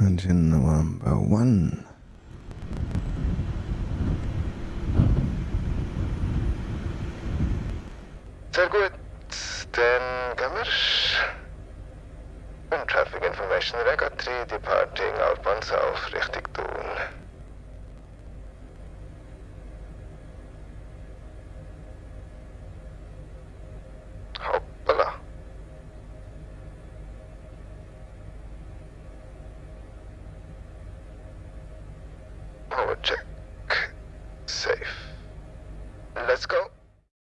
Engine number one. Sehr gut. Dann gehen wir. Und Traffic Information Record 3 departing outbound south Richtung Thun. Project. Safe. Let's go.